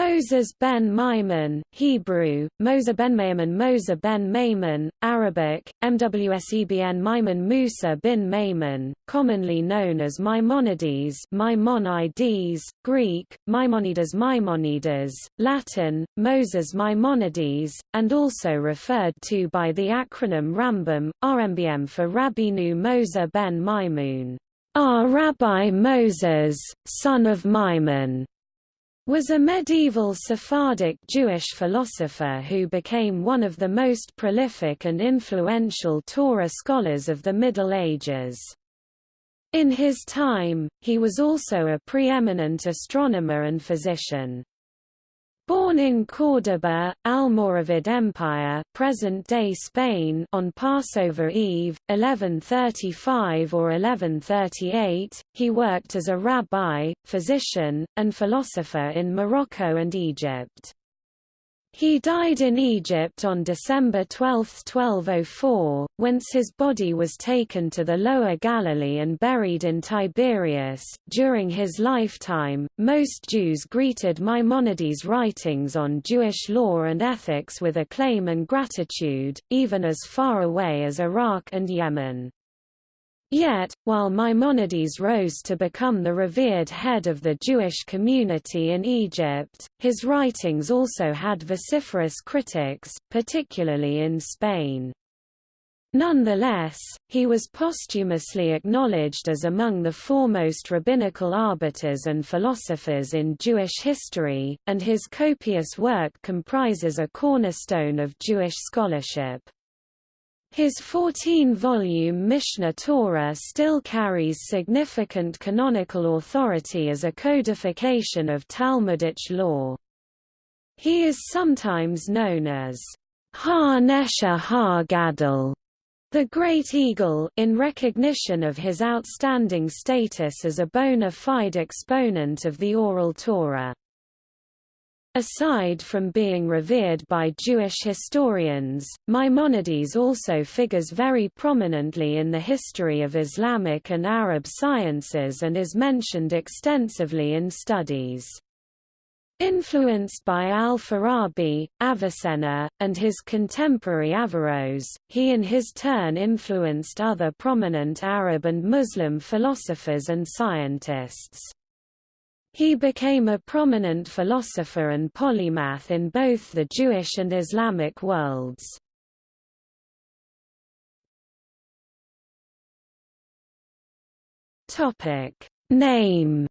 Moses ben Maimon, Hebrew, Moses ben Maimon Moses ben Maimon, Arabic, MWSEBN Maimon Musa bin Maimon, commonly known as Maimonides Maimonides, Greek, Maimonides Maimonides, Latin, Moses Maimonides, and also referred to by the acronym Rambam, RMBM for Rabbeinu Moses ben Maimon. Our ah, Rabbi Moses, son of Maimon was a medieval Sephardic Jewish philosopher who became one of the most prolific and influential Torah scholars of the Middle Ages. In his time, he was also a preeminent astronomer and physician. Born in Córdoba, Almoravid Empire present-day Spain on Passover Eve, 1135 or 1138, he worked as a rabbi, physician, and philosopher in Morocco and Egypt. He died in Egypt on December 12, 1204, whence his body was taken to the Lower Galilee and buried in Tiberias. During his lifetime, most Jews greeted Maimonides' writings on Jewish law and ethics with acclaim and gratitude, even as far away as Iraq and Yemen. Yet, while Maimonides rose to become the revered head of the Jewish community in Egypt, his writings also had vociferous critics, particularly in Spain. Nonetheless, he was posthumously acknowledged as among the foremost rabbinical arbiters and philosophers in Jewish history, and his copious work comprises a cornerstone of Jewish scholarship. His 14-volume Mishneh Torah still carries significant canonical authority as a codification of Talmudic law. He is sometimes known as Ha-Nesher Ha-Gadol, the Great Eagle, in recognition of his outstanding status as a bona fide exponent of the oral Torah. Aside from being revered by Jewish historians, Maimonides also figures very prominently in the history of Islamic and Arab sciences and is mentioned extensively in studies. Influenced by al-Farabi, Avicenna, and his contemporary Averroes, he in his turn influenced other prominent Arab and Muslim philosophers and scientists. He became a prominent philosopher and polymath in both the Jewish and Islamic worlds. Topic Name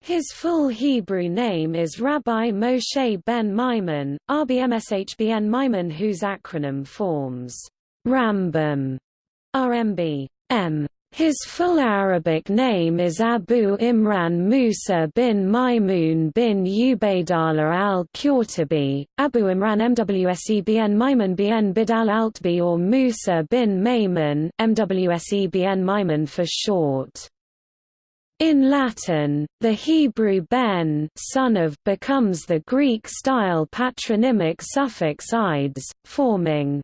His full Hebrew name is Rabbi Moshe ben Maimon, RBMSHBN Maimon whose acronym forms Rambam, RMB, M. His full Arabic name is Abu Imran Musa bin Maimun bin Ubaidallah al-Qurtubi, Abu Imran MWSEBN Maimun bin Bidal Altbi or Musa bin Maimun MWSEBN Maimun for short. In Latin, the Hebrew ben son of becomes the Greek-style patronymic suffix ides, forming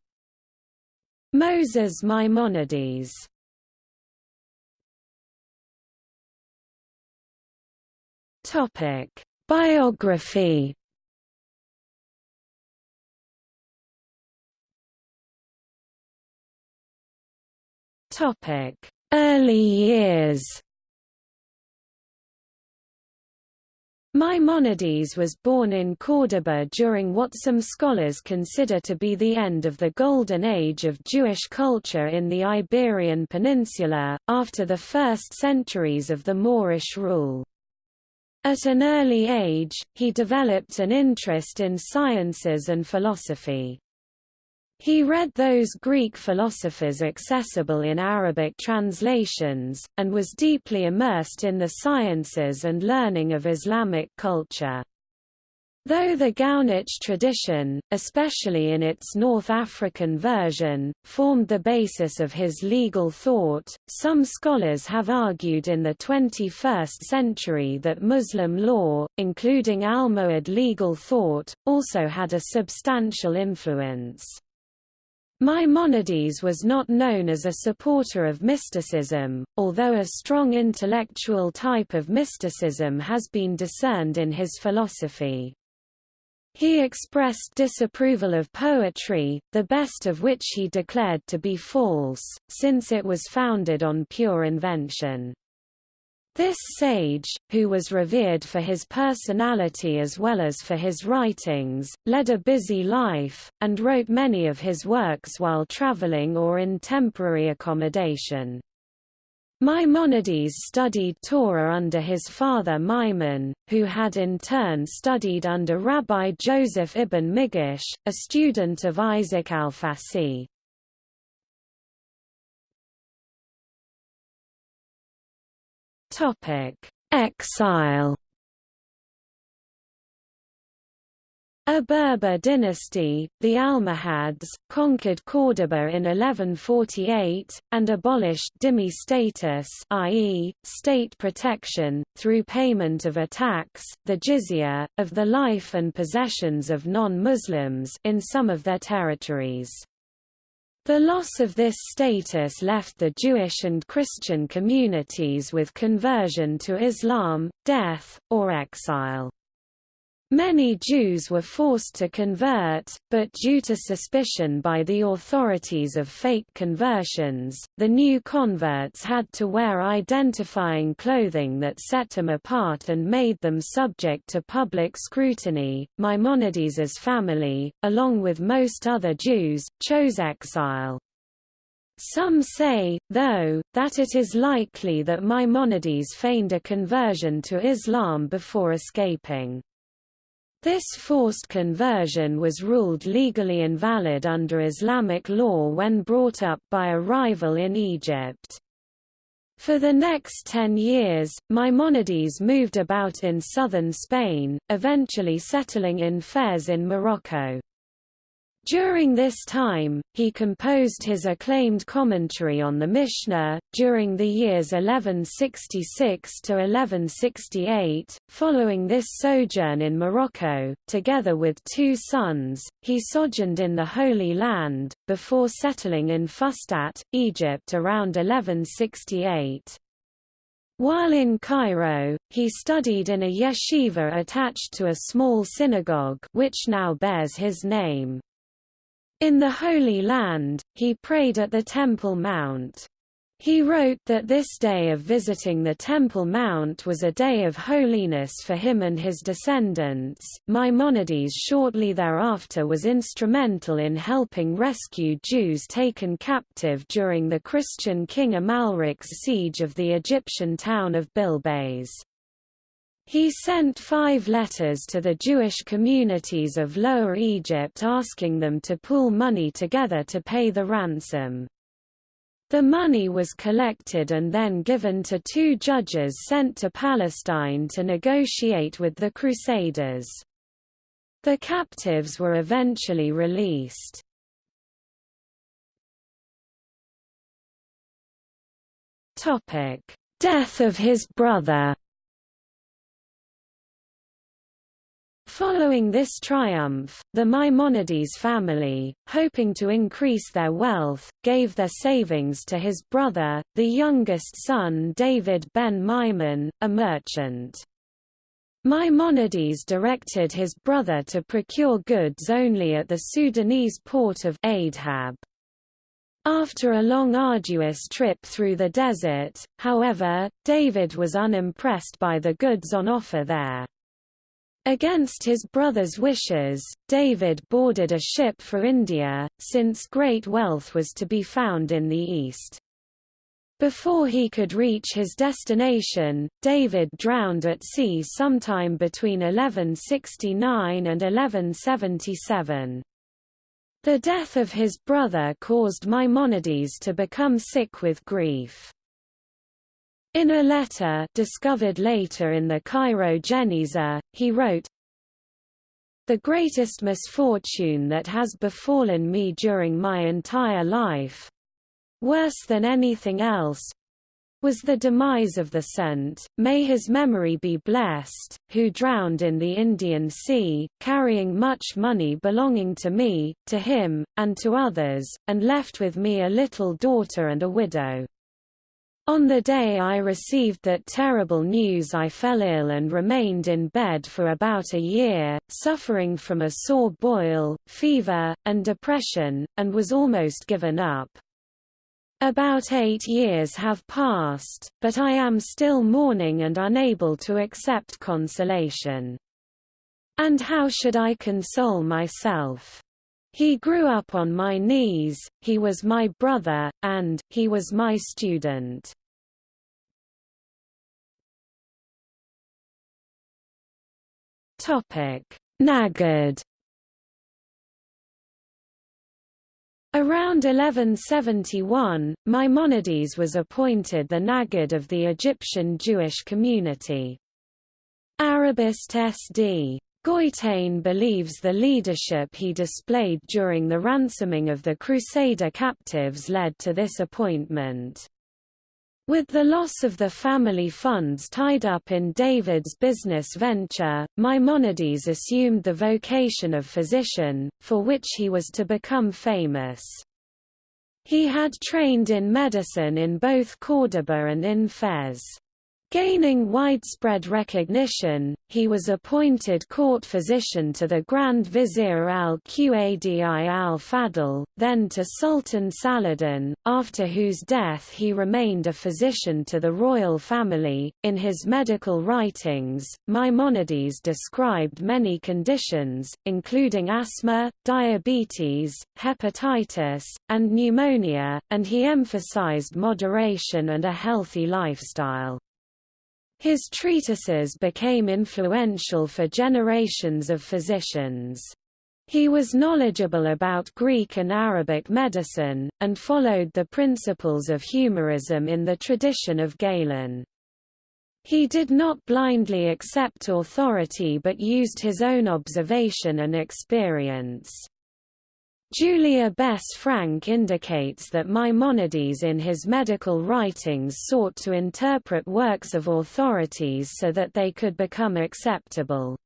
Moses Maimonides. Topic: Biography. Topic: Early years. Maimonides was born in Córdoba during what some scholars consider to be the end of the Golden Age of Jewish culture in the Iberian Peninsula, after the first centuries of the Moorish rule. At an early age, he developed an interest in sciences and philosophy. He read those Greek philosophers accessible in Arabic translations, and was deeply immersed in the sciences and learning of Islamic culture. Though the Geonic tradition, especially in its North African version, formed the basis of his legal thought, some scholars have argued in the 21st century that Muslim law, including Almohad legal thought, also had a substantial influence. Maimonides was not known as a supporter of mysticism, although a strong intellectual type of mysticism has been discerned in his philosophy. He expressed disapproval of poetry, the best of which he declared to be false, since it was founded on pure invention. This sage, who was revered for his personality as well as for his writings, led a busy life, and wrote many of his works while traveling or in temporary accommodation. Maimonides studied Torah under his father Maimon, who had in turn studied under Rabbi Joseph ibn Migash, a student of Isaac al-Fasi. Exile. A Berber dynasty, the Almohads, conquered Córdoba in 1148, and abolished dhimmi status i.e., state protection, through payment of a tax, the jizya, of the life and possessions of non-Muslims in some of their territories. The loss of this status left the Jewish and Christian communities with conversion to Islam, death, or exile. Many Jews were forced to convert, but due to suspicion by the authorities of fake conversions, the new converts had to wear identifying clothing that set them apart and made them subject to public scrutiny. Maimonides's family, along with most other Jews, chose exile. Some say, though, that it is likely that Maimonides feigned a conversion to Islam before escaping. This forced conversion was ruled legally invalid under Islamic law when brought up by a rival in Egypt. For the next ten years, Maimonides moved about in southern Spain, eventually settling in Fez in Morocco. During this time, he composed his acclaimed commentary on the Mishnah. During the years 1166 to 1168, following this sojourn in Morocco, together with two sons, he sojourned in the Holy Land, before settling in Fustat, Egypt around 1168. While in Cairo, he studied in a yeshiva attached to a small synagogue which now bears his name. In the Holy Land, he prayed at the Temple Mount. He wrote that this day of visiting the Temple Mount was a day of holiness for him and his descendants. Maimonides shortly thereafter was instrumental in helping rescue Jews taken captive during the Christian king Amalric's siege of the Egyptian town of Bilbays. He sent five letters to the Jewish communities of Lower Egypt asking them to pool money together to pay the ransom. The money was collected and then given to two judges sent to Palestine to negotiate with the Crusaders. The captives were eventually released. Death of his brother Following this triumph, the Maimonides family, hoping to increase their wealth, gave their savings to his brother, the youngest son David ben Maimon, a merchant. Maimonides directed his brother to procure goods only at the Sudanese port of Aydhab. After a long arduous trip through the desert, however, David was unimpressed by the goods on offer there. Against his brother's wishes, David boarded a ship for India, since great wealth was to be found in the east. Before he could reach his destination, David drowned at sea sometime between 1169 and 1177. The death of his brother caused Maimonides to become sick with grief. In a letter discovered later in the Cairo Geniza, he wrote, The greatest misfortune that has befallen me during my entire life—worse than anything else, was the demise of the Sant, may his memory be blessed, who drowned in the Indian Sea, carrying much money belonging to me, to him, and to others, and left with me a little daughter and a widow. On the day I received that terrible news I fell ill and remained in bed for about a year, suffering from a sore boil, fever, and depression, and was almost given up. About eight years have passed, but I am still mourning and unable to accept consolation. And how should I console myself? He grew up on my knees, he was my brother, and, he was my student. Nagid Around 1171, Maimonides was appointed the Nagid of the Egyptian Jewish community. Arabist S.D. Goitein believes the leadership he displayed during the ransoming of the Crusader captives led to this appointment. With the loss of the family funds tied up in David's business venture, Maimonides assumed the vocation of physician, for which he was to become famous. He had trained in medicine in both Córdoba and in Fez. Gaining widespread recognition, he was appointed court physician to the Grand Vizier al-Qadi al-Fadl, then to Sultan Saladin, after whose death he remained a physician to the royal family. In his medical writings, Maimonides described many conditions, including asthma, diabetes, hepatitis, and pneumonia, and he emphasized moderation and a healthy lifestyle. His treatises became influential for generations of physicians. He was knowledgeable about Greek and Arabic medicine, and followed the principles of humorism in the tradition of Galen. He did not blindly accept authority but used his own observation and experience. Julia Bess Frank indicates that Maimonides in his medical writings sought to interpret works of authorities so that they could become acceptable.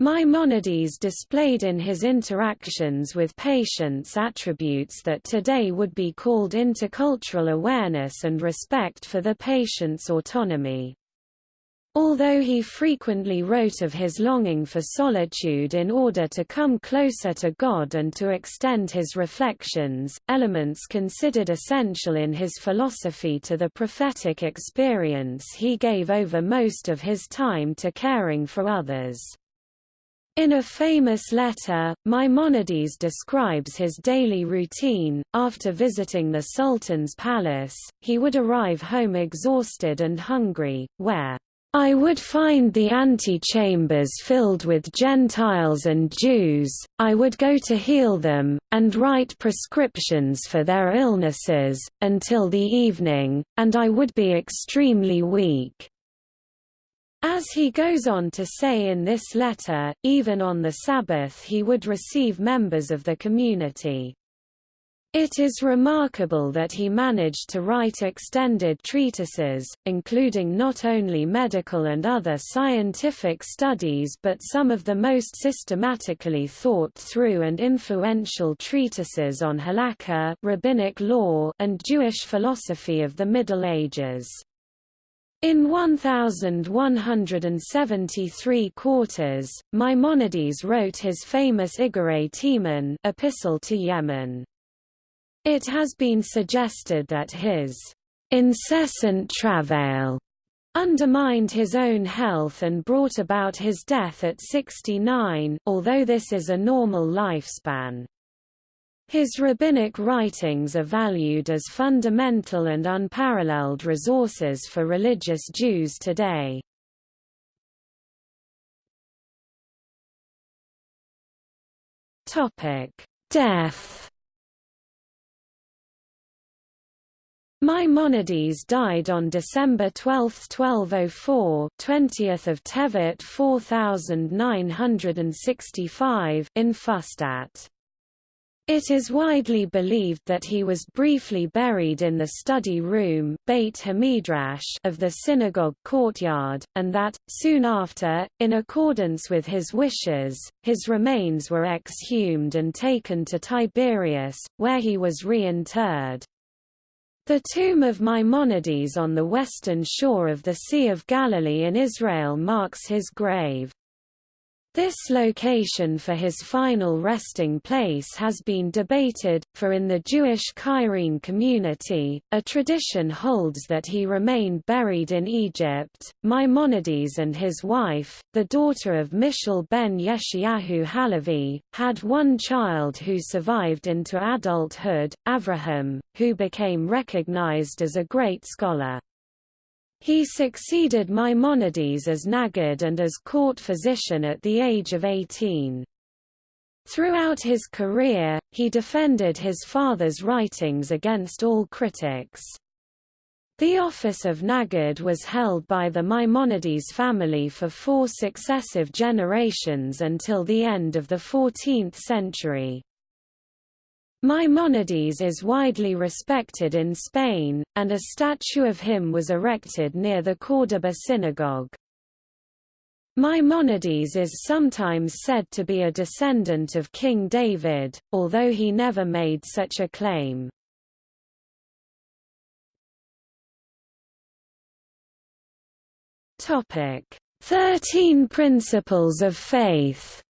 Maimonides displayed in his interactions with patients attributes that today would be called intercultural awareness and respect for the patient's autonomy. Although he frequently wrote of his longing for solitude in order to come closer to God and to extend his reflections, elements considered essential in his philosophy to the prophetic experience he gave over most of his time to caring for others. In a famous letter, Maimonides describes his daily routine. After visiting the Sultan's palace, he would arrive home exhausted and hungry, where I would find the antechambers filled with Gentiles and Jews, I would go to heal them, and write prescriptions for their illnesses, until the evening, and I would be extremely weak. As he goes on to say in this letter, even on the Sabbath he would receive members of the community. It is remarkable that he managed to write extended treatises, including not only medical and other scientific studies but some of the most systematically thought through and influential treatises on halakha rabbinic law and Jewish philosophy of the Middle Ages. In 1173 quarters, Maimonides wrote his famous Iggeret Teman Epistle to Yemen. It has been suggested that his incessant travail undermined his own health and brought about his death at 69, although this is a normal lifespan. His rabbinic writings are valued as fundamental and unparalleled resources for religious Jews today. Death Maimonides died on December 12, 1204, 20th of Tevet 4965 in Fustat. It is widely believed that he was briefly buried in the study room Beit Hamidrash of the synagogue courtyard, and that, soon after, in accordance with his wishes, his remains were exhumed and taken to Tiberias, where he was reinterred. The tomb of Maimonides on the western shore of the Sea of Galilee in Israel marks his grave. This location for his final resting place has been debated, for in the Jewish Cairene community, a tradition holds that he remained buried in Egypt. Maimonides and his wife, the daughter of Mishal ben Yeshayahu Halevi, had one child who survived into adulthood, Avraham, who became recognized as a great scholar. He succeeded Maimonides as Nagid and as court physician at the age of 18. Throughout his career, he defended his father's writings against all critics. The office of Nagid was held by the Maimonides family for four successive generations until the end of the 14th century. Maimonides is widely respected in Spain, and a statue of him was erected near the Córdoba synagogue. Maimonides is sometimes said to be a descendant of King David, although he never made such a claim. Thirteen Principles of Faith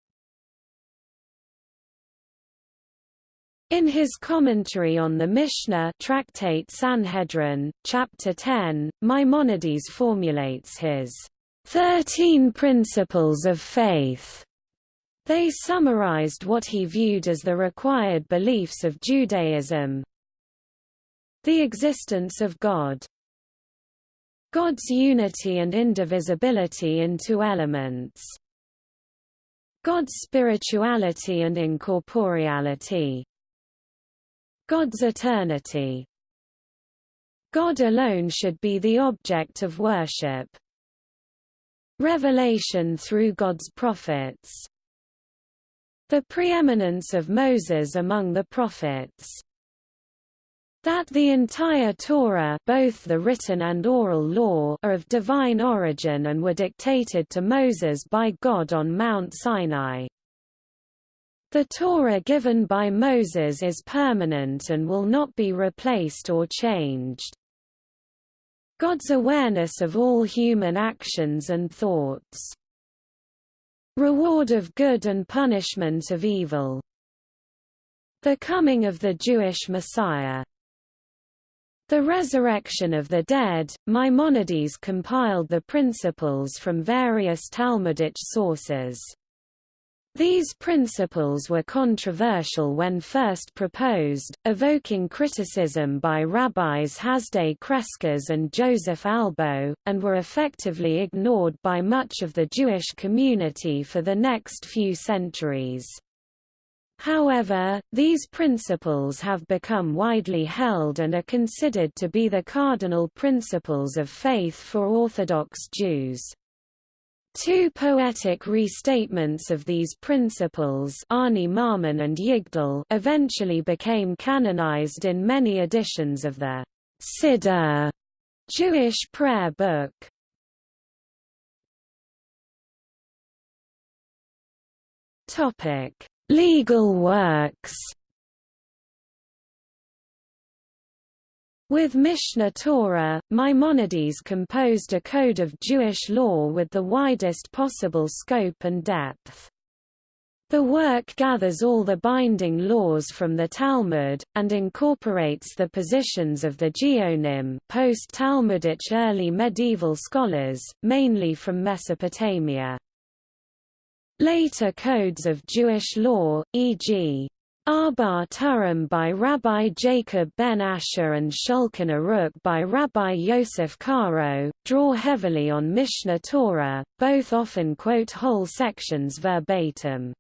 In his commentary on the Mishnah Tractate Sanhedrin, Chapter 10, Maimonides formulates his Thirteen Principles of Faith. They summarized what he viewed as the required beliefs of Judaism. The existence of God. God's unity and indivisibility in two elements. God's spirituality and incorporeality. God's eternity. God alone should be the object of worship. Revelation through God's prophets. The preeminence of Moses among the prophets. That the entire Torah both the written and oral law are of divine origin and were dictated to Moses by God on Mount Sinai. The Torah given by Moses is permanent and will not be replaced or changed. God's awareness of all human actions and thoughts. Reward of good and punishment of evil. The coming of the Jewish Messiah. The resurrection of the dead, Maimonides compiled the principles from various Talmudic sources. These principles were controversial when first proposed, evoking criticism by rabbis Hasdai Crescas and Joseph Albo, and were effectively ignored by much of the Jewish community for the next few centuries. However, these principles have become widely held and are considered to be the cardinal principles of faith for Orthodox Jews. Two poetic restatements of these principles Ani Ma'amin and Yigdal eventually became canonized in many editions of the Siddur Jewish prayer book. Legal works With Mishneh Torah, Maimonides composed a code of Jewish law with the widest possible scope and depth. The work gathers all the binding laws from the Talmud, and incorporates the positions of the Geonim post-Talmudic early medieval scholars, mainly from Mesopotamia. Later codes of Jewish law, e.g. Arba Turim by Rabbi Jacob ben Asher and Shulchan Aruch by Rabbi Yosef Karo, draw heavily on Mishneh Torah, both often quote whole sections verbatim.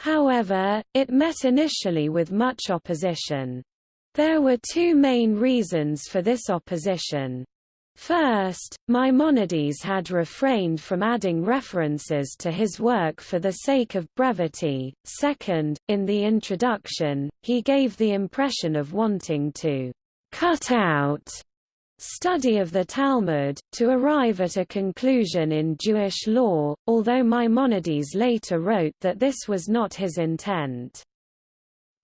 However, it met initially with much opposition. There were two main reasons for this opposition. First, Maimonides had refrained from adding references to his work for the sake of brevity. Second, in the introduction, he gave the impression of wanting to cut out study of the Talmud, to arrive at a conclusion in Jewish law, although Maimonides later wrote that this was not his intent.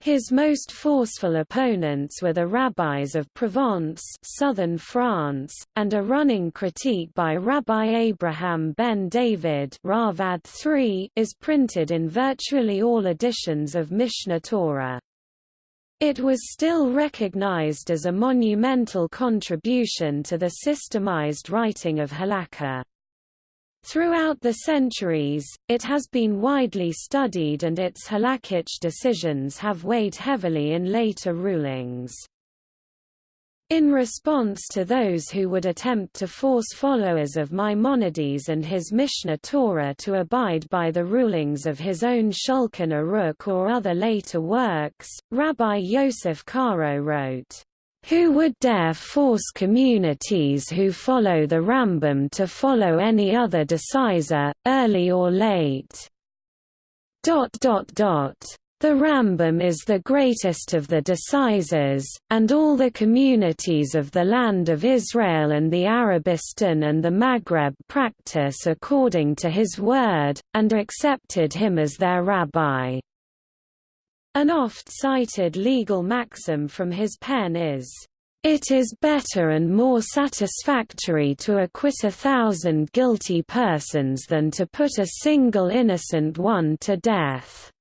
His most forceful opponents were the rabbis of Provence southern France, and a running critique by Rabbi Abraham ben David Ravad III is printed in virtually all editions of Mishneh Torah. It was still recognized as a monumental contribution to the systemized writing of halakha. Throughout the centuries, it has been widely studied and its halakhic decisions have weighed heavily in later rulings. In response to those who would attempt to force followers of Maimonides and his Mishneh Torah to abide by the rulings of his own Shulchan Aruch or other later works, Rabbi Yosef Karo wrote, who would dare force communities who follow the Rambam to follow any other decisor, early or late? Dot dot dot. The Rambam is the greatest of the decisors, and all the communities of the land of Israel and the Arabistan and the Maghreb practice according to his word, and accepted him as their rabbi. An oft-cited legal maxim from his pen is, "...it is better and more satisfactory to acquit a thousand guilty persons than to put a single innocent one to death."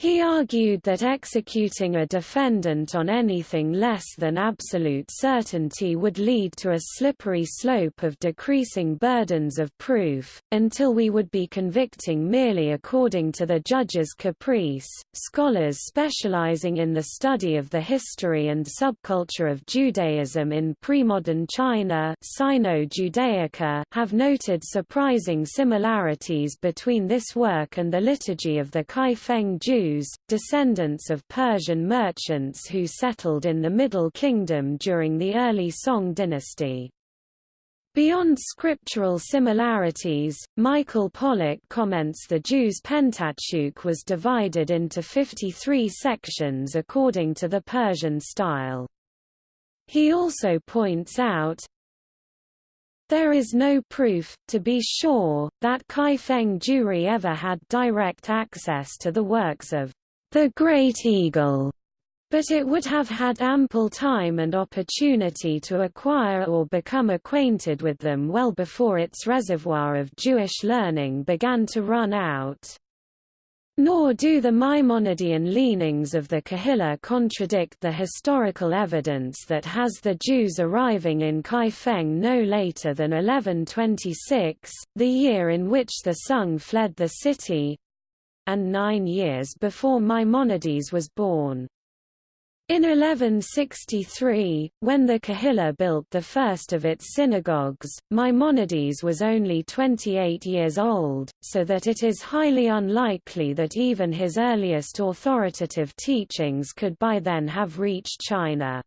He argued that executing a defendant on anything less than absolute certainty would lead to a slippery slope of decreasing burdens of proof, until we would be convicting merely according to the judge's caprice. Scholars specializing in the study of the history and subculture of Judaism in premodern China Sino-Judaica have noted surprising similarities between this work and the liturgy of the Kaifeng Jews Jews, descendants of Persian merchants who settled in the Middle Kingdom during the early Song dynasty. Beyond scriptural similarities, Michael Pollak comments the Jews' Pentateuch was divided into 53 sections according to the Persian style. He also points out, there is no proof, to be sure, that Kaifeng Jewry ever had direct access to the works of the Great Eagle, but it would have had ample time and opportunity to acquire or become acquainted with them well before its reservoir of Jewish learning began to run out. Nor do the Maimonidean leanings of the Kahila contradict the historical evidence that has the Jews arriving in Kaifeng no later than 1126, the year in which the Sung fled the city, and nine years before Maimonides was born. In 1163, when the Kahila built the first of its synagogues, Maimonides was only 28 years old, so that it is highly unlikely that even his earliest authoritative teachings could by then have reached China.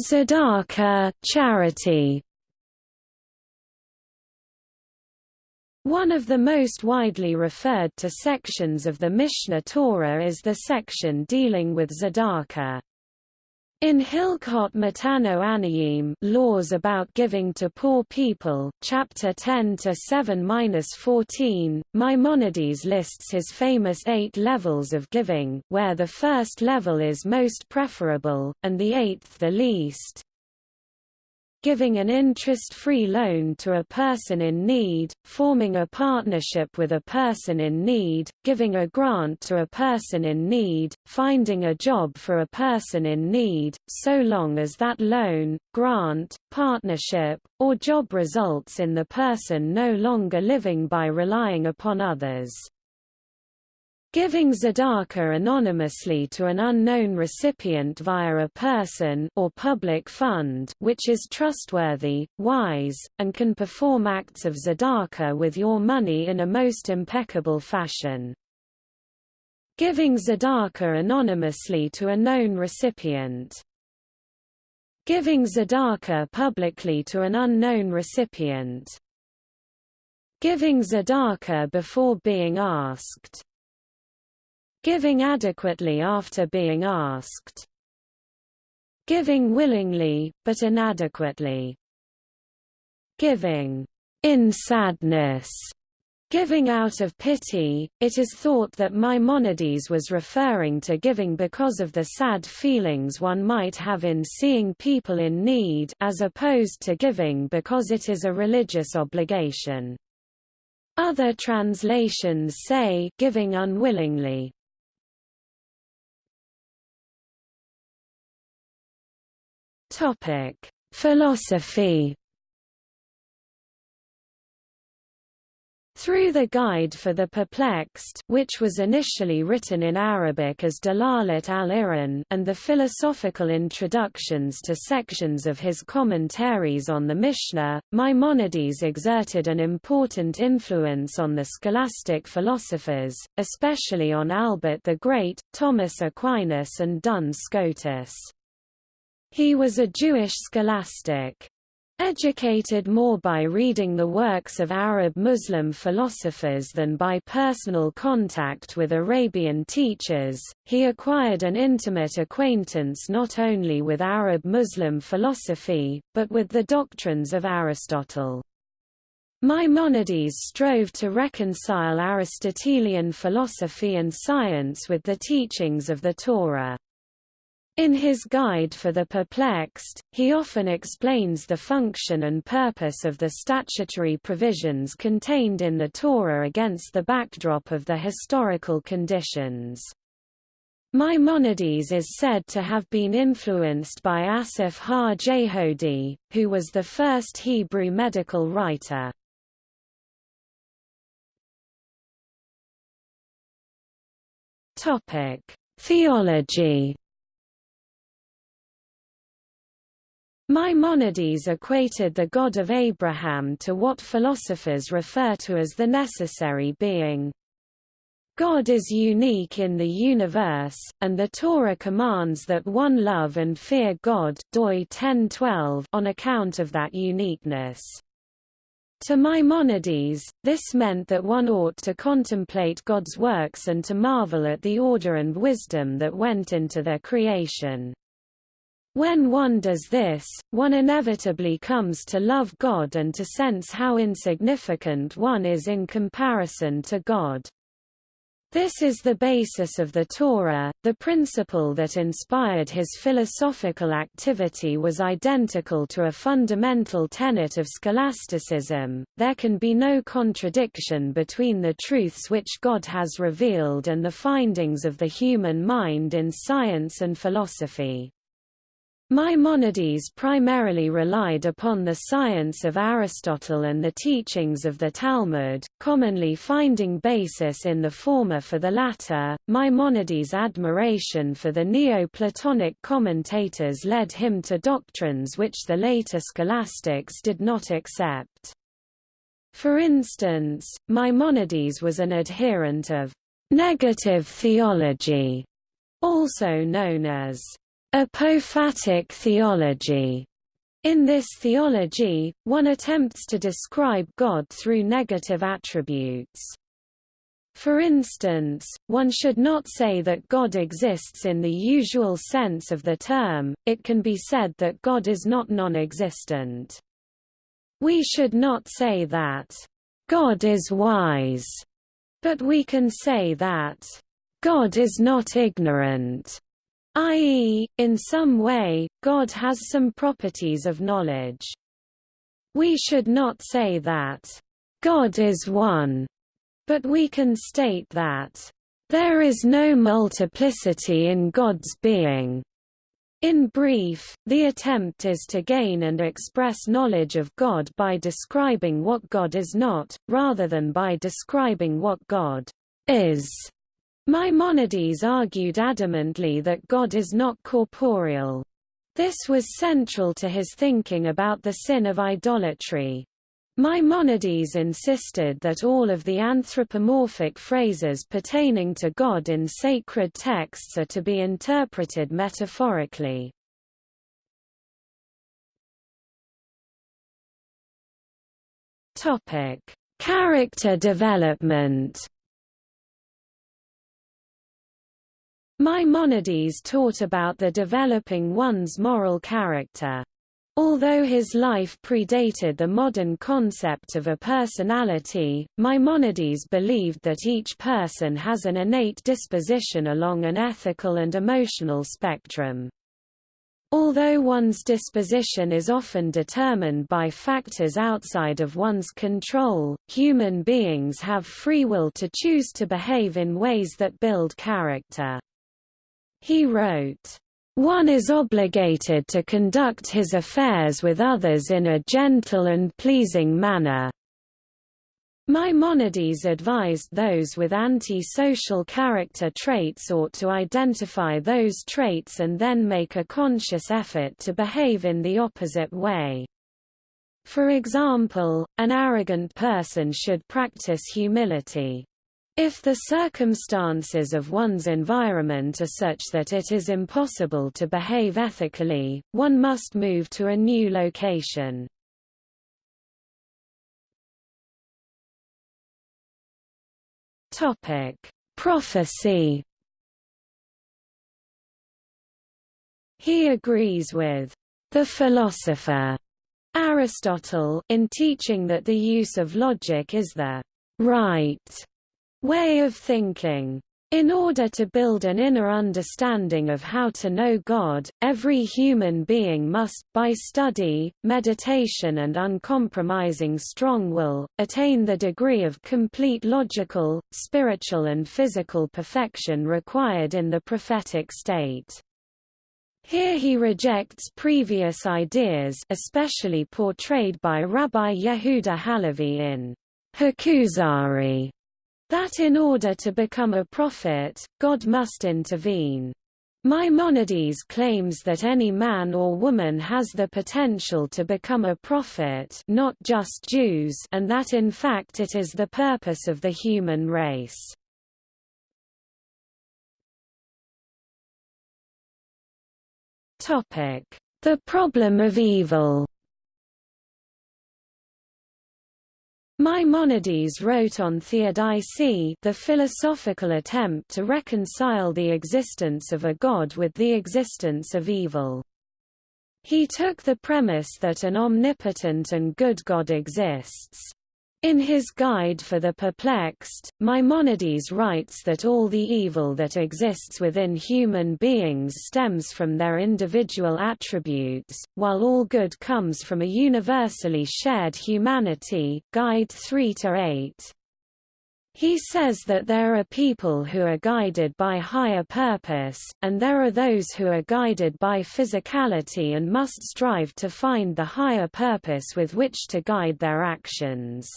Tzedakah charity One of the most widely referred to sections of the Mishneh Torah is the section dealing with tzedakah. In Hilchot Matanot Aniyim, laws about giving to poor people, chapter 10 to 7-14, Maimonides lists his famous eight levels of giving, where the first level is most preferable, and the eighth the least giving an interest-free loan to a person in need, forming a partnership with a person in need, giving a grant to a person in need, finding a job for a person in need, so long as that loan, grant, partnership, or job results in the person no longer living by relying upon others. Giving tzedakah anonymously to an unknown recipient via a person or public fund which is trustworthy, wise, and can perform acts of tzedakah with your money in a most impeccable fashion. Giving tzedakah anonymously to a known recipient. Giving tzedakah publicly to an unknown recipient. Giving tzedakah before being asked. Giving adequately after being asked. Giving willingly, but inadequately. Giving in sadness Giving out of pity, it is thought that Maimonides was referring to giving because of the sad feelings one might have in seeing people in need as opposed to giving because it is a religious obligation. Other translations say giving unwillingly. Topic: Philosophy Through the Guide for the Perplexed which was initially written in Arabic as Dalalat al-Iran and the philosophical introductions to sections of his commentaries on the Mishnah, Maimonides exerted an important influence on the scholastic philosophers, especially on Albert the Great, Thomas Aquinas and Duns Scotus. He was a Jewish scholastic. Educated more by reading the works of Arab Muslim philosophers than by personal contact with Arabian teachers, he acquired an intimate acquaintance not only with Arab Muslim philosophy, but with the doctrines of Aristotle. Maimonides strove to reconcile Aristotelian philosophy and science with the teachings of the Torah. In his Guide for the Perplexed, he often explains the function and purpose of the statutory provisions contained in the Torah against the backdrop of the historical conditions. Maimonides is said to have been influenced by Asaph ha-Jehudi, who was the first Hebrew medical writer. Theology Maimonides equated the God of Abraham to what philosophers refer to as the necessary being. God is unique in the universe, and the Torah commands that one love and fear God Doi 10:12 on account of that uniqueness. To Maimonides, this meant that one ought to contemplate God's works and to marvel at the order and wisdom that went into their creation. When one does this, one inevitably comes to love God and to sense how insignificant one is in comparison to God. This is the basis of the Torah. The principle that inspired his philosophical activity was identical to a fundamental tenet of scholasticism. There can be no contradiction between the truths which God has revealed and the findings of the human mind in science and philosophy. Maimonides primarily relied upon the science of Aristotle and the teachings of the Talmud, commonly finding basis in the former for the latter. Maimonides' admiration for the Neoplatonic commentators led him to doctrines which the later scholastics did not accept. For instance, Maimonides was an adherent of negative theology, also known as Apophatic theology. In this theology, one attempts to describe God through negative attributes. For instance, one should not say that God exists in the usual sense of the term, it can be said that God is not non-existent. We should not say that, "...God is wise", but we can say that, "...God is not ignorant", i.e., in some way, God has some properties of knowledge. We should not say that, God is one, but we can state that, there is no multiplicity in God's being. In brief, the attempt is to gain and express knowledge of God by describing what God is not, rather than by describing what God is. Maimonides argued adamantly that God is not corporeal. This was central to his thinking about the sin of idolatry. Maimonides insisted that all of the anthropomorphic phrases pertaining to God in sacred texts are to be interpreted metaphorically. Character development. Maimonides taught about the developing one's moral character. Although his life predated the modern concept of a personality, Maimonides believed that each person has an innate disposition along an ethical and emotional spectrum. Although one's disposition is often determined by factors outside of one's control, human beings have free will to choose to behave in ways that build character. He wrote, one is obligated to conduct his affairs with others in a gentle and pleasing manner, Maimonides advised those with anti-social character traits ought to identify those traits and then make a conscious effort to behave in the opposite way. For example, an arrogant person should practice humility. If the circumstances of one's environment are such that it is impossible to behave ethically, one must move to a new location. Topic: Prophecy. He agrees with the philosopher Aristotle in teaching that the use of logic is the right way of thinking. In order to build an inner understanding of how to know God, every human being must, by study, meditation and uncompromising strong will, attain the degree of complete logical, spiritual and physical perfection required in the prophetic state. Here he rejects previous ideas especially portrayed by Rabbi Yehuda Halevi in Hakuzari that in order to become a prophet, God must intervene. Maimonides claims that any man or woman has the potential to become a prophet not just Jews and that in fact it is the purpose of the human race. The problem of evil Maimonides wrote on Theodicy the philosophical attempt to reconcile the existence of a god with the existence of evil. He took the premise that an omnipotent and good God exists. In his Guide for the Perplexed, Maimonides writes that all the evil that exists within human beings stems from their individual attributes, while all good comes from a universally shared humanity Guide 3–8. He says that there are people who are guided by higher purpose, and there are those who are guided by physicality and must strive to find the higher purpose with which to guide their actions.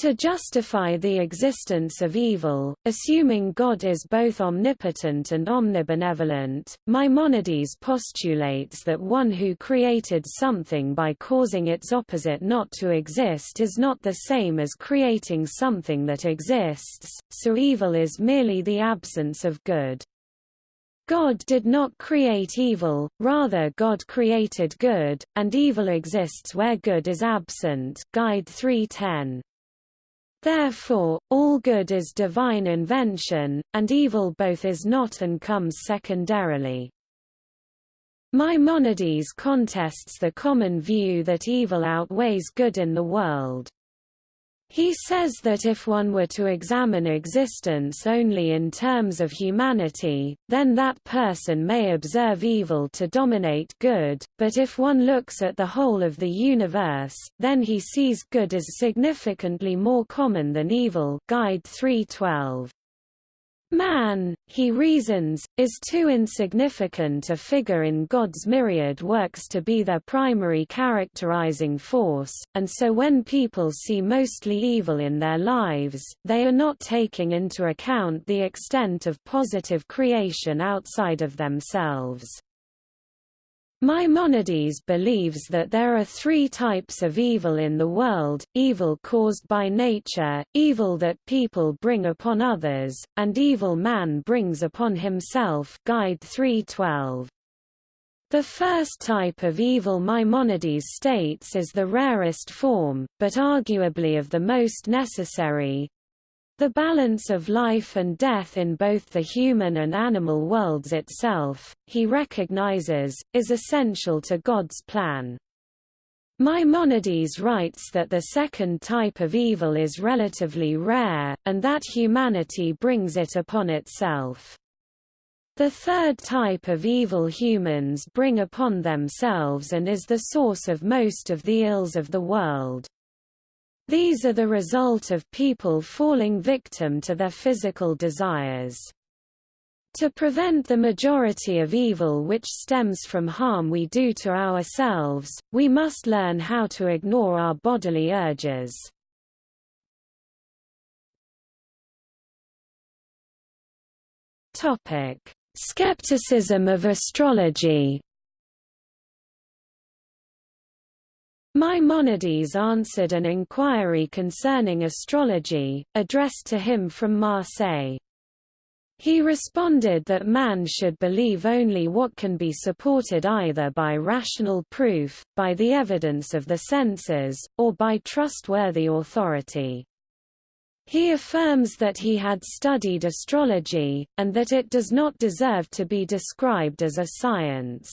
To justify the existence of evil, assuming God is both omnipotent and omnibenevolent, Maimonides postulates that one who created something by causing its opposite not to exist is not the same as creating something that exists, so evil is merely the absence of good. God did not create evil, rather God created good, and evil exists where good is absent Guide 310. Therefore, all good is divine invention, and evil both is not and comes secondarily. Maimonides contests the common view that evil outweighs good in the world. He says that if one were to examine existence only in terms of humanity, then that person may observe evil to dominate good, but if one looks at the whole of the universe, then he sees good as significantly more common than evil Guide 312. Man, he reasons, is too insignificant a figure in God's myriad works to be their primary characterizing force, and so when people see mostly evil in their lives, they are not taking into account the extent of positive creation outside of themselves. Maimonides believes that there are three types of evil in the world, evil caused by nature, evil that people bring upon others, and evil man brings upon himself Guide 312. The first type of evil Maimonides states is the rarest form, but arguably of the most necessary, the balance of life and death in both the human and animal worlds itself, he recognizes, is essential to God's plan. Maimonides writes that the second type of evil is relatively rare, and that humanity brings it upon itself. The third type of evil humans bring upon themselves and is the source of most of the ills of the world. These are the result of people falling victim to their physical desires. To prevent the majority of evil which stems from harm we do to ourselves, we must learn how to ignore our bodily urges. Skepticism of astrology Maimonides answered an inquiry concerning astrology, addressed to him from Marseille. He responded that man should believe only what can be supported either by rational proof, by the evidence of the senses, or by trustworthy authority. He affirms that he had studied astrology, and that it does not deserve to be described as a science.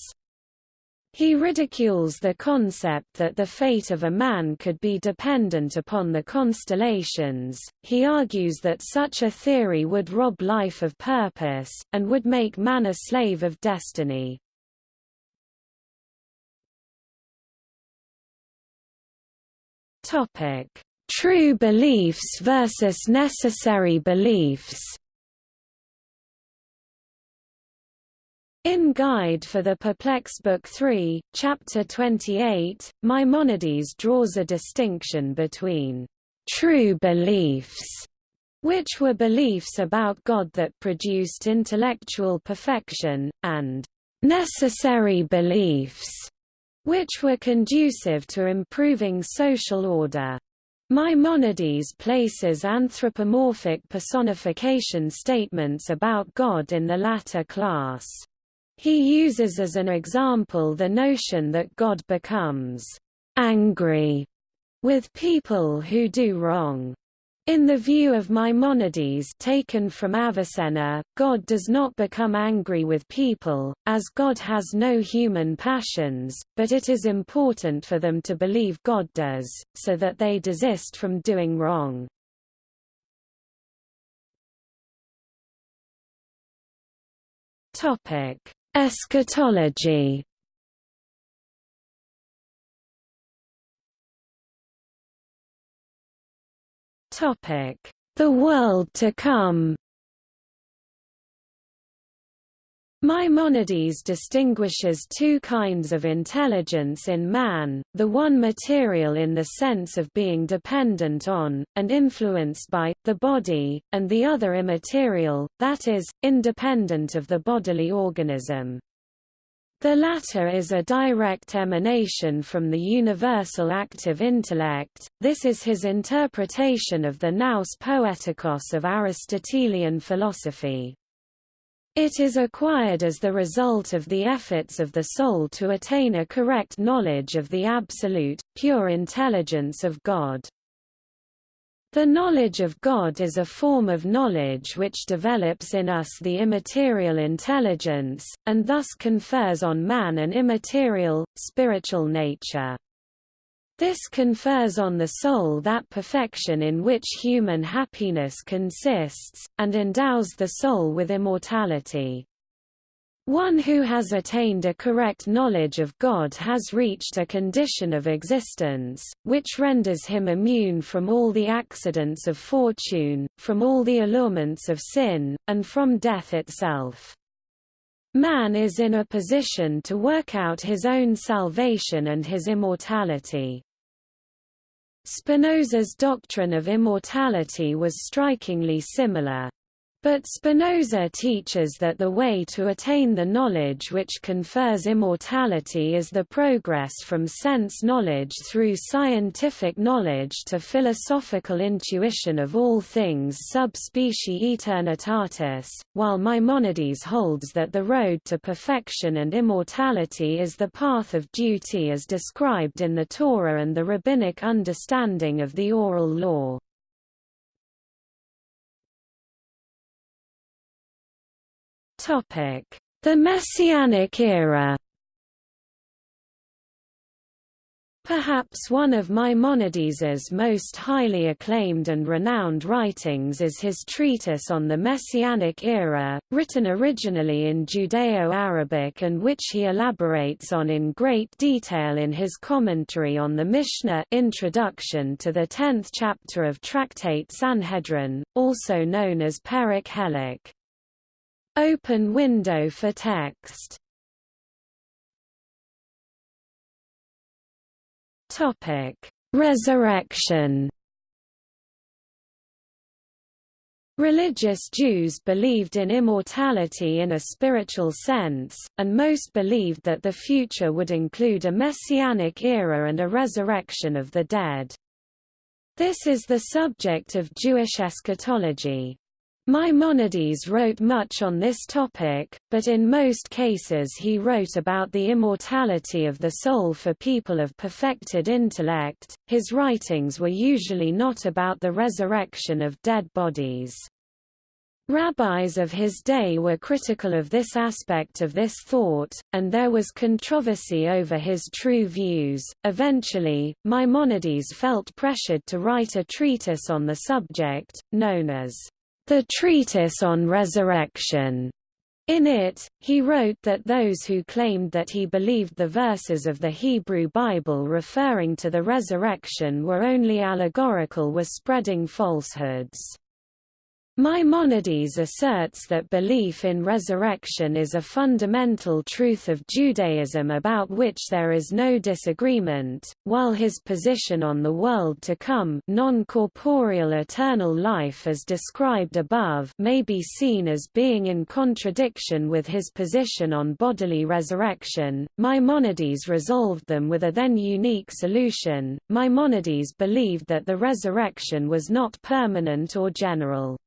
He ridicules the concept that the fate of a man could be dependent upon the constellations. He argues that such a theory would rob life of purpose, and would make man a slave of destiny. True beliefs versus necessary beliefs In Guide for the Perplex Book 3, Chapter 28, Maimonides draws a distinction between true beliefs, which were beliefs about God that produced intellectual perfection, and necessary beliefs, which were conducive to improving social order. Maimonides places anthropomorphic personification statements about God in the latter class. He uses as an example the notion that God becomes angry with people who do wrong. In the view of Maimonides taken from Avicenna, God does not become angry with people, as God has no human passions, but it is important for them to believe God does, so that they desist from doing wrong. Topic Eschatology. The world to come Maimonides distinguishes two kinds of intelligence in man, the one material in the sense of being dependent on, and influenced by, the body, and the other immaterial, that is, independent of the bodily organism. The latter is a direct emanation from the universal active intellect, this is his interpretation of the nous poetikos of Aristotelian philosophy. It is acquired as the result of the efforts of the soul to attain a correct knowledge of the absolute, pure intelligence of God. The knowledge of God is a form of knowledge which develops in us the immaterial intelligence, and thus confers on man an immaterial, spiritual nature. This confers on the soul that perfection in which human happiness consists, and endows the soul with immortality. One who has attained a correct knowledge of God has reached a condition of existence, which renders him immune from all the accidents of fortune, from all the allurements of sin, and from death itself. Man is in a position to work out his own salvation and his immortality. Spinoza's doctrine of immortality was strikingly similar. But Spinoza teaches that the way to attain the knowledge which confers immortality is the progress from sense knowledge through scientific knowledge to philosophical intuition of all things sub specie aeternitatis, while Maimonides holds that the road to perfection and immortality is the path of duty as described in the Torah and the rabbinic understanding of the oral law. The Messianic era Perhaps one of Maimonides's most highly acclaimed and renowned writings is his treatise on the Messianic era, written originally in Judeo-Arabic and which he elaborates on in great detail in his commentary on the Mishnah introduction to the tenth chapter of Tractate Sanhedrin, also known as Perek Helek. Open window for text. Topic: Resurrection. Religious Jews believed in immortality in a spiritual sense, and most believed that the future would include a messianic era and a resurrection of the dead. This is the subject of Jewish eschatology. Maimonides wrote much on this topic, but in most cases he wrote about the immortality of the soul for people of perfected intellect. His writings were usually not about the resurrection of dead bodies. Rabbis of his day were critical of this aspect of this thought, and there was controversy over his true views. Eventually, Maimonides felt pressured to write a treatise on the subject, known as the Treatise on Resurrection. In it, he wrote that those who claimed that he believed the verses of the Hebrew Bible referring to the resurrection were only allegorical were spreading falsehoods. Maimonides asserts that belief in resurrection is a fundamental truth of Judaism about which there is no disagreement, while his position on the world to come non-corporeal eternal life as described above may be seen as being in contradiction with his position on bodily resurrection. Maimonides resolved them with a then unique solution. Maimonides believed that the resurrection was not permanent or general.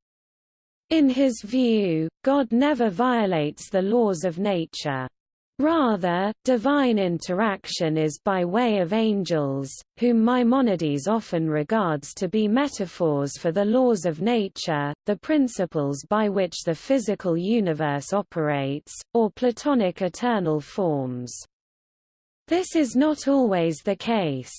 In his view, God never violates the laws of nature. Rather, divine interaction is by way of angels, whom Maimonides often regards to be metaphors for the laws of nature, the principles by which the physical universe operates, or Platonic eternal forms. This is not always the case.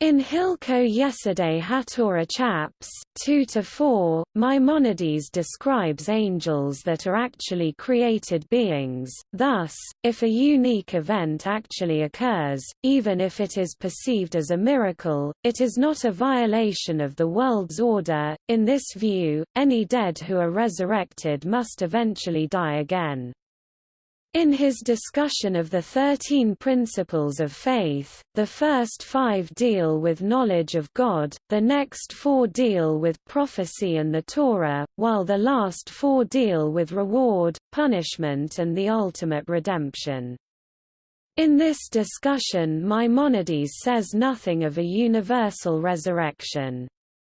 In Hilchot Yesodei HaTorah Chaps two to four. Maimonides describes angels that are actually created beings, thus, if a unique event actually occurs, even if it is perceived as a miracle, it is not a violation of the world's order. In this view, any dead who are resurrected must eventually die again. In his discussion of the Thirteen Principles of Faith, the first five deal with knowledge of God, the next four deal with prophecy and the Torah, while the last four deal with reward, punishment and the ultimate redemption. In this discussion Maimonides says nothing of a universal resurrection.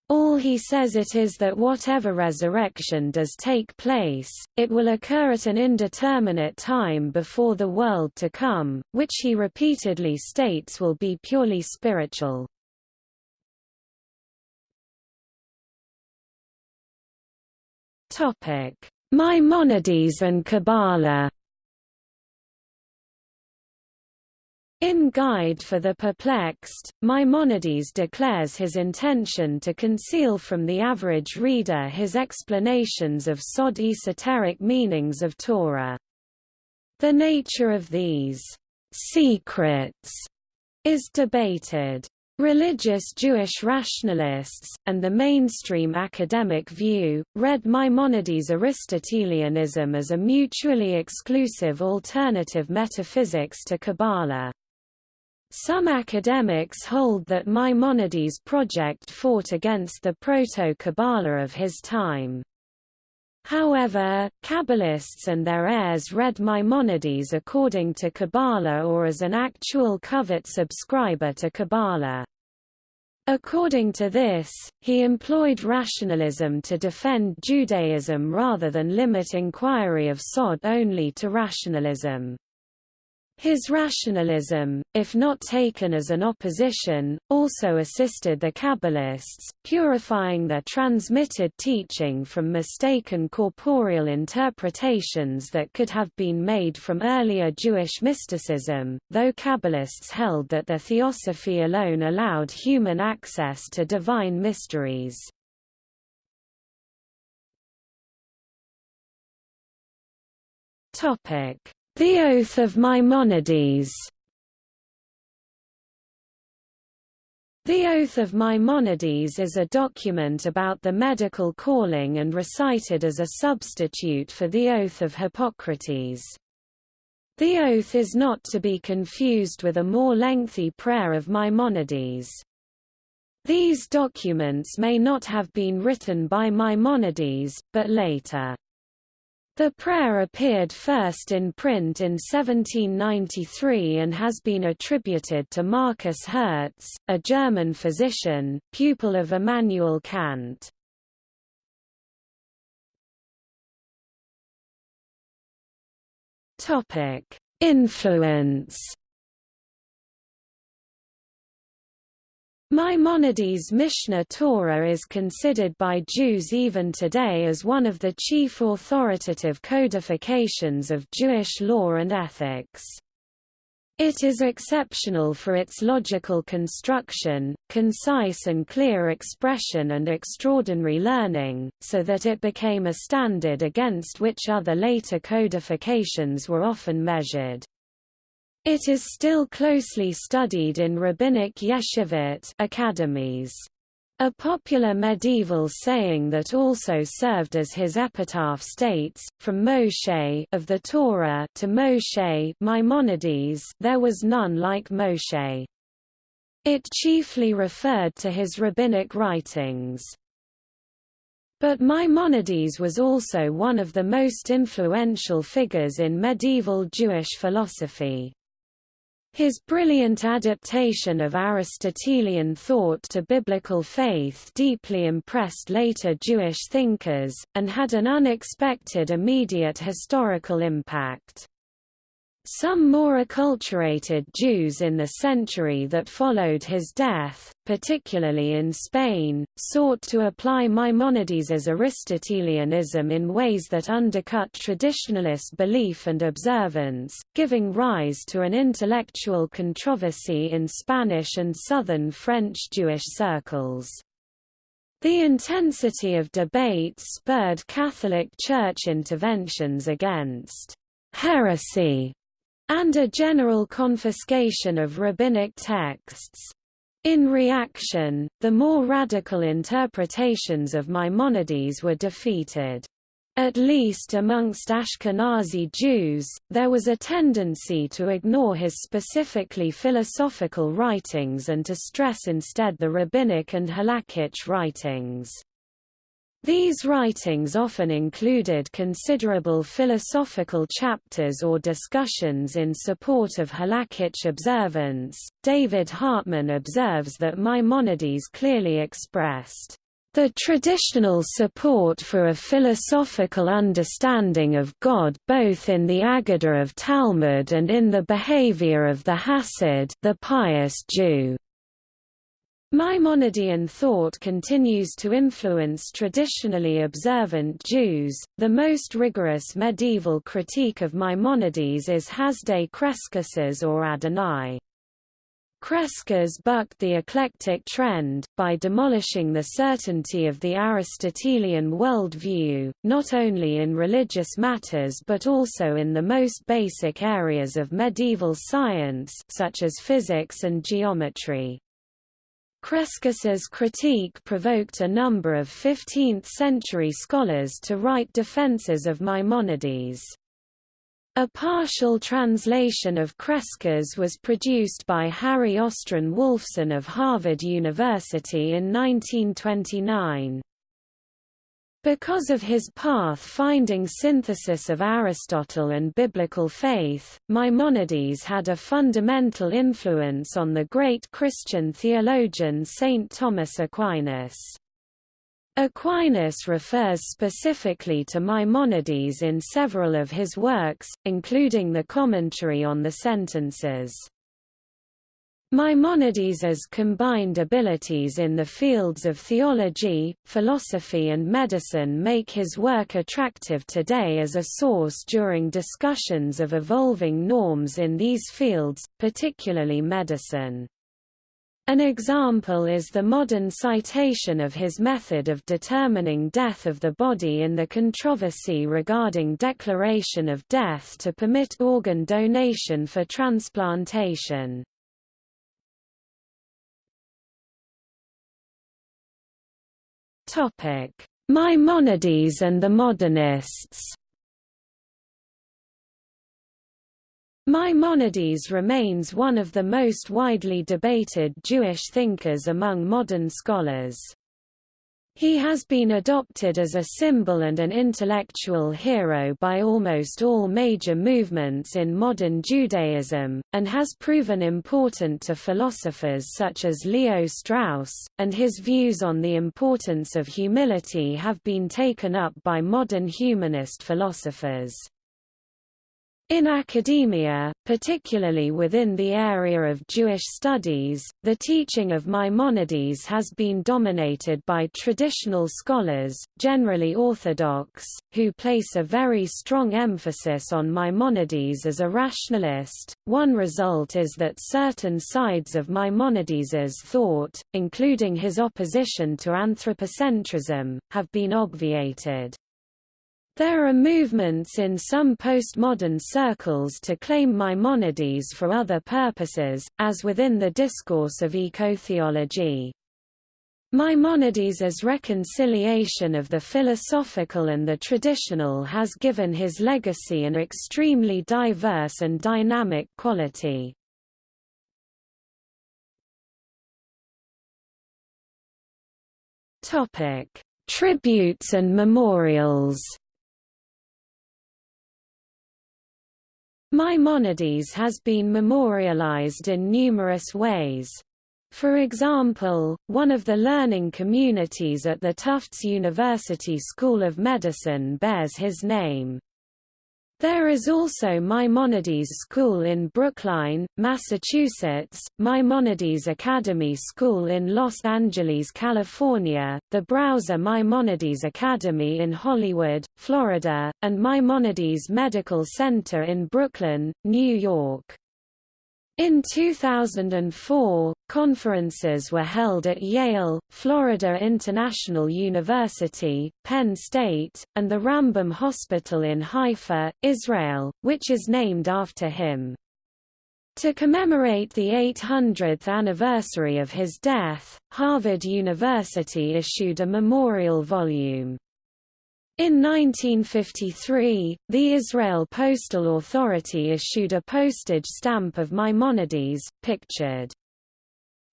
All he says it is that whatever resurrection does take place, it will occur at an indeterminate time before the world to come, which he repeatedly states will be purely spiritual. Maimonides and Kabbalah In Guide for the Perplexed, Maimonides declares his intention to conceal from the average reader his explanations of sod esoteric meanings of Torah. The nature of these secrets is debated. Religious Jewish rationalists, and the mainstream academic view, read Maimonides' Aristotelianism as a mutually exclusive alternative metaphysics to Kabbalah. Some academics hold that Maimonides' project fought against the proto-Kabbalah of his time. However, Kabbalists and their heirs read Maimonides according to Kabbalah or as an actual covert subscriber to Kabbalah. According to this, he employed rationalism to defend Judaism rather than limit inquiry of Sod only to rationalism. His rationalism, if not taken as an opposition, also assisted the Kabbalists, purifying their transmitted teaching from mistaken corporeal interpretations that could have been made from earlier Jewish mysticism, though Kabbalists held that their theosophy alone allowed human access to divine mysteries. Topic the Oath of Maimonides The Oath of Maimonides is a document about the medical calling and recited as a substitute for the Oath of Hippocrates. The oath is not to be confused with a more lengthy prayer of Maimonides. These documents may not have been written by Maimonides, but later. The prayer appeared first in print in 1793 and has been attributed to Marcus Herz, a German physician, pupil of Immanuel Kant. Influence Maimonides' Mishneh Torah is considered by Jews even today as one of the chief authoritative codifications of Jewish law and ethics. It is exceptional for its logical construction, concise and clear expression and extraordinary learning, so that it became a standard against which other later codifications were often measured. It is still closely studied in rabbinic yeshivot academies. A popular medieval saying that also served as his epitaph states, from Moshe of the Torah to Moshe Maimonides there was none like Moshe. It chiefly referred to his rabbinic writings. But Maimonides was also one of the most influential figures in medieval Jewish philosophy. His brilliant adaptation of Aristotelian thought to biblical faith deeply impressed later Jewish thinkers, and had an unexpected immediate historical impact. Some more acculturated Jews in the century that followed his death, particularly in Spain, sought to apply Maimonides' Aristotelianism in ways that undercut traditionalist belief and observance, giving rise to an intellectual controversy in Spanish and southern French Jewish circles. The intensity of debate spurred Catholic Church interventions against heresy and a general confiscation of rabbinic texts. In reaction, the more radical interpretations of Maimonides were defeated. At least amongst Ashkenazi Jews, there was a tendency to ignore his specifically philosophical writings and to stress instead the rabbinic and halakhic writings. These writings often included considerable philosophical chapters or discussions in support of halakhic observance. David Hartman observes that Maimonides clearly expressed the traditional support for a philosophical understanding of God both in the Aggadah of Talmud and in the behavior of the Hasid the pious Jew. Maimonidean thought continues to influence traditionally observant Jews. The most rigorous medieval critique of Maimonides is Hasdai Crescas's or Adonai. Crescas bucked the eclectic trend, by demolishing the certainty of the Aristotelian worldview, not only in religious matters but also in the most basic areas of medieval science such as physics and geometry. Crescas's critique provoked a number of 15th-century scholars to write defenses of Maimonides. A partial translation of Crescas was produced by Harry Austryn Wolfson of Harvard University in 1929. Because of his path-finding synthesis of Aristotle and biblical faith, Maimonides had a fundamental influence on the great Christian theologian Saint Thomas Aquinas. Aquinas refers specifically to Maimonides in several of his works, including the commentary on the sentences. Maimonides' combined abilities in the fields of theology, philosophy and medicine make his work attractive today as a source during discussions of evolving norms in these fields, particularly medicine. An example is the modern citation of his method of determining death of the body in the controversy regarding declaration of death to permit organ donation for transplantation. Topic: Maimonides and the modernists. Maimonides remains one of the most widely debated Jewish thinkers among modern scholars. He has been adopted as a symbol and an intellectual hero by almost all major movements in modern Judaism, and has proven important to philosophers such as Leo Strauss, and his views on the importance of humility have been taken up by modern humanist philosophers. In academia, particularly within the area of Jewish studies, the teaching of Maimonides has been dominated by traditional scholars, generally Orthodox, who place a very strong emphasis on Maimonides as a rationalist. One result is that certain sides of Maimonides's thought, including his opposition to anthropocentrism, have been obviated. There are movements in some postmodern circles to claim Maimonides for other purposes, as within the discourse of ecotheology. Maimonides' reconciliation of the philosophical and the traditional has given his legacy an extremely diverse and dynamic quality. Tributes and memorials Maimonides has been memorialized in numerous ways. For example, one of the learning communities at the Tufts University School of Medicine bears his name. There is also Maimonides School in Brookline, Massachusetts, Maimonides Academy School in Los Angeles, California, the Brauser Maimonides Academy in Hollywood, Florida, and Maimonides Medical Center in Brooklyn, New York. In 2004, conferences were held at Yale, Florida International University, Penn State, and the Rambam Hospital in Haifa, Israel, which is named after him. To commemorate the 800th anniversary of his death, Harvard University issued a memorial volume. In 1953, the Israel Postal Authority issued a postage stamp of Maimonides, pictured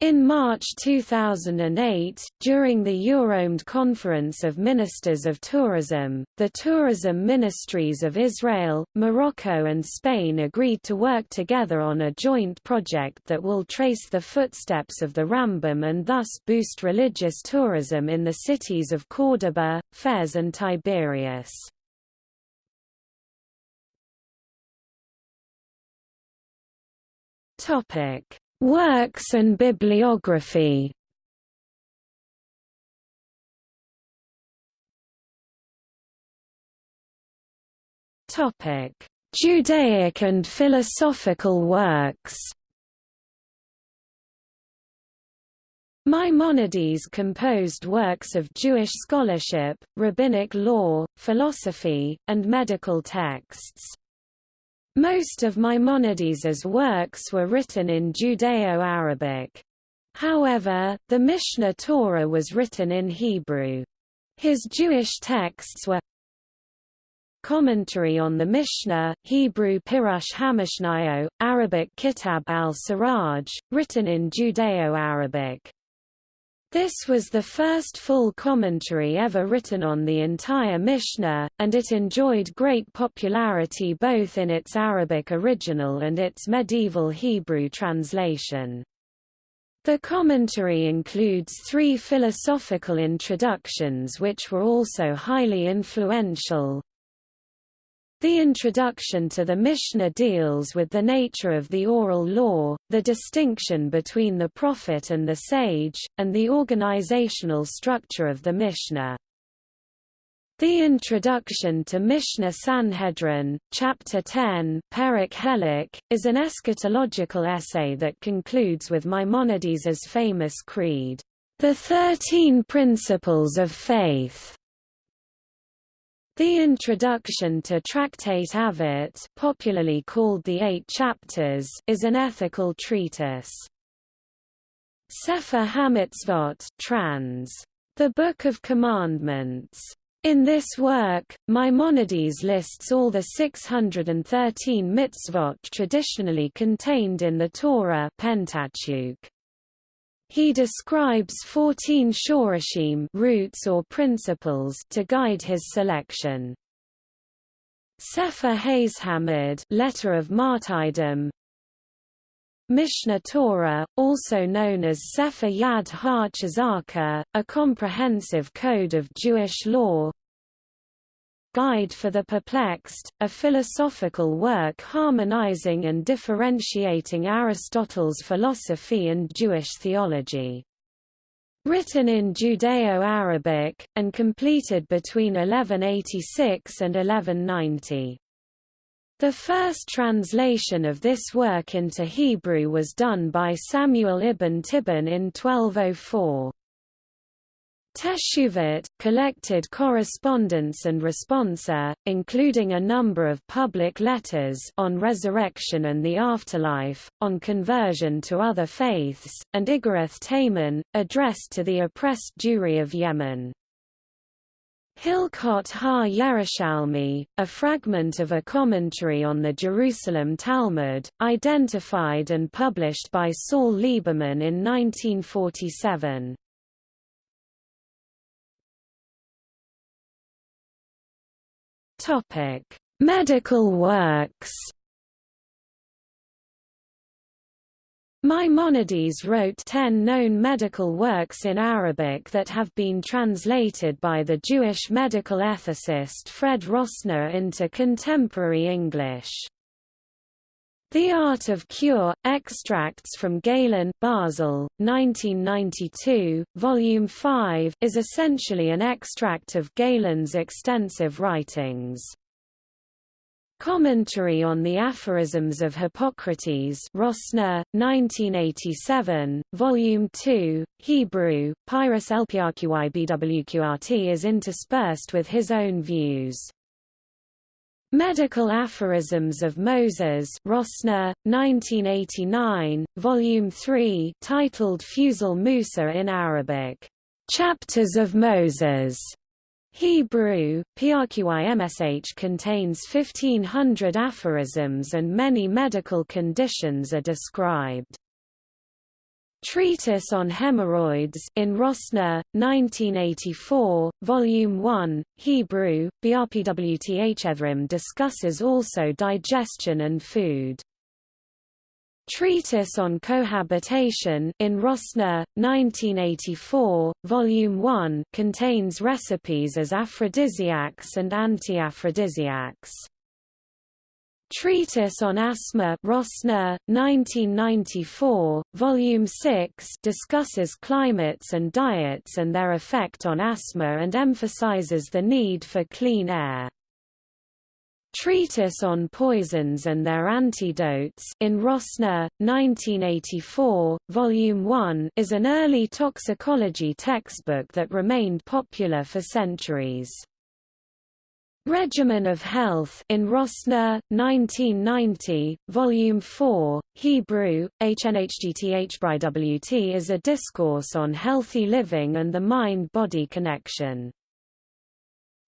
in March 2008, during the Euromed Conference of Ministers of Tourism, the tourism ministries of Israel, Morocco and Spain agreed to work together on a joint project that will trace the footsteps of the Rambam and thus boost religious tourism in the cities of Córdoba, Fez and Tiberias. Topic Works and bibliography Topic: Judaic and philosophical works. Maimonides composed works of Jewish scholarship, rabbinic law, philosophy, and medical texts. Most of Maimonides's works were written in Judeo-Arabic. However, the Mishneh Torah was written in Hebrew. His Jewish texts were Commentary on the Mishnah, Hebrew Pirush HaMishnayo, Arabic Kitab al-Siraj, written in Judeo-Arabic. This was the first full commentary ever written on the entire Mishnah, and it enjoyed great popularity both in its Arabic original and its medieval Hebrew translation. The commentary includes three philosophical introductions which were also highly influential. The introduction to the Mishnah deals with the nature of the oral law, the distinction between the prophet and the sage, and the organizational structure of the Mishnah. The Introduction to Mishnah Sanhedrin, Chapter 10 Perek Helek, is an eschatological essay that concludes with Maimonides' famous creed, "...the Thirteen Principles of Faith." The introduction to Tractate Avot popularly called the Eight Chapters is an ethical treatise. Sefer HaMitzvot trans. The Book of Commandments in this work, Maimonides lists all the 613 mitzvot traditionally contained in the Torah Pentateuch. He describes 14 shorashim roots or principles to guide his selection. Sefer HaShamad letter of martyrdom Mishneh Torah, also known as Sefer Yad HaChazaka, a comprehensive code of Jewish law Guide for the Perplexed, a philosophical work harmonizing and differentiating Aristotle's philosophy and Jewish theology. Written in Judeo-Arabic, and completed between 1186 and 1190. The first translation of this work into Hebrew was done by Samuel ibn Tibbon in 1204. Teshuvot, collected correspondence and responsa, including a number of public letters on resurrection and the afterlife, on conversion to other faiths, and Iggeret Teman, addressed to the oppressed Jewry of Yemen. Hilchot ha-Yerushalmi, a fragment of a commentary on the Jerusalem Talmud, identified and published by Saul Lieberman in 1947. Medical works Maimonides wrote ten known medical works in Arabic that have been translated by the Jewish medical ethicist Fred Rosner into contemporary English. The Art of Cure, Extracts from Galen Basel, 1992, Volume 5 is essentially an extract of Galen's extensive writings. Commentary on the Aphorisms of Hippocrates Rosner, 1987, Volume 2, Hebrew, Pyrus LPRQIBWQRT is interspersed with his own views. Medical Aphorisms of Moses Rosner, 1989, Volume 3 titled Fusul Musa in Arabic, "'Chapters of Moses' Hebrew, PRQIMSH contains 1500 aphorisms and many medical conditions are described. Treatise on Hemorrhoids in Rosner, 1984, Volume 1, Hebrew, BRPWTHEthrim discusses also digestion and food. Treatise on Cohabitation in Rosner, 1984, Volume 1 contains recipes as aphrodisiacs and anti-aphrodisiacs. Treatise on Asthma Rosner, 1994, Volume 6 discusses climates and diets and their effect on asthma and emphasizes the need for clean air. Treatise on Poisons and Their Antidotes in Rosner, 1984, Volume 1 is an early toxicology textbook that remained popular for centuries. Regimen of Health in Rosner, 1990, Volume 4, Hebrew, HNHGTHBRIWT is a discourse on healthy living and the mind-body connection.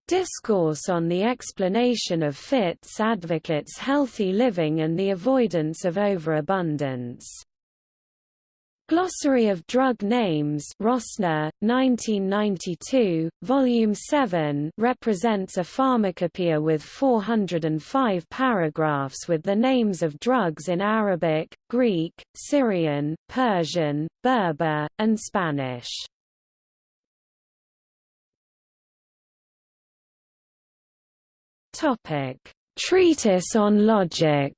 Discourse on the explanation of FITS advocates healthy living and the avoidance of overabundance. Glossary of Drug Names Rosner, 1992, Volume 7 represents a pharmacopoeia with 405 paragraphs with the names of drugs in Arabic, Greek, Syrian, Persian, Berber, and Spanish. Treatise on logic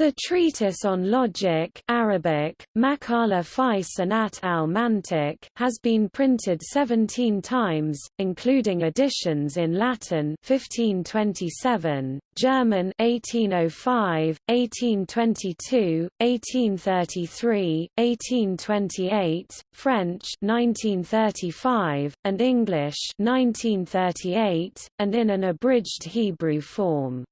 The Treatise on Logic Arabic, Maqala fi Sanat al-Mantiq has been printed 17 times, including editions in Latin 1527, German 1805, 1822, 1833, 1828, French 1935, and English 1938, and in an abridged Hebrew form.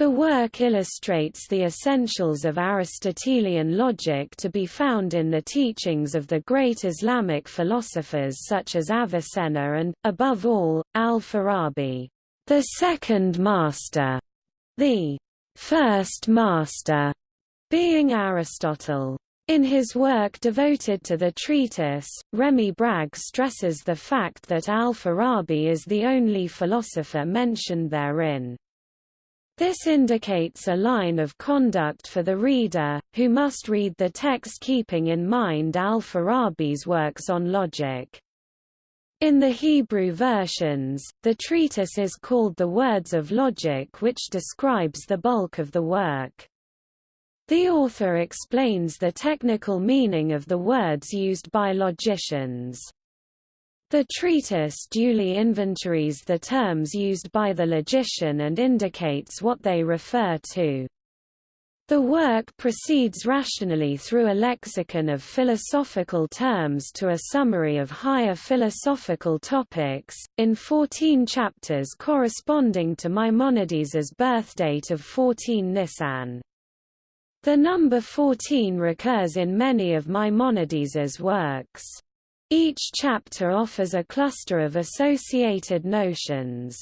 The work illustrates the essentials of Aristotelian logic to be found in the teachings of the great Islamic philosophers such as Avicenna and, above all, al-Farabi, the second master, the first master, being Aristotle. In his work devoted to the treatise, Rémi Brague stresses the fact that al-Farabi is the only philosopher mentioned therein. This indicates a line of conduct for the reader, who must read the text keeping in mind al-Farabi's works on logic. In the Hebrew versions, the treatise is called the Words of Logic which describes the bulk of the work. The author explains the technical meaning of the words used by logicians. The treatise duly inventories the terms used by the logician and indicates what they refer to. The work proceeds rationally through a lexicon of philosophical terms to a summary of higher philosophical topics, in 14 chapters corresponding to Maimonides's birthdate of 14 Nisan. The number 14 recurs in many of Maimonides's works. Each chapter offers a cluster of associated notions.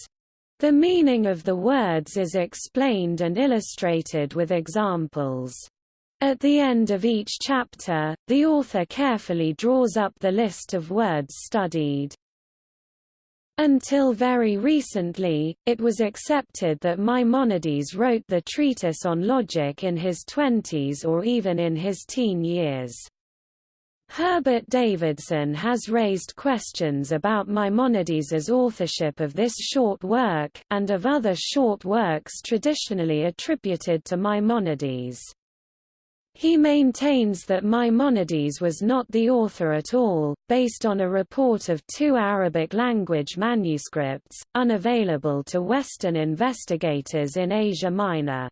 The meaning of the words is explained and illustrated with examples. At the end of each chapter, the author carefully draws up the list of words studied. Until very recently, it was accepted that Maimonides wrote the treatise on logic in his twenties or even in his teen years. Herbert Davidson has raised questions about Maimonides's authorship of this short work, and of other short works traditionally attributed to Maimonides. He maintains that Maimonides was not the author at all, based on a report of two Arabic-language manuscripts, unavailable to Western investigators in Asia Minor.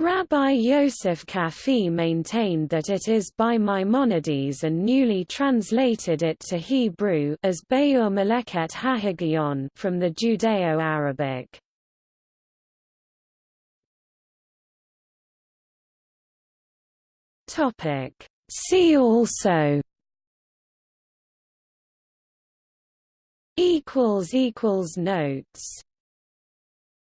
Rabbi Yosef Qafih maintained that it is by Maimonides and newly translated it to Hebrew as Beyur Meleket HaHigion from the Judeo-Arabic. Topic. See also equals equals notes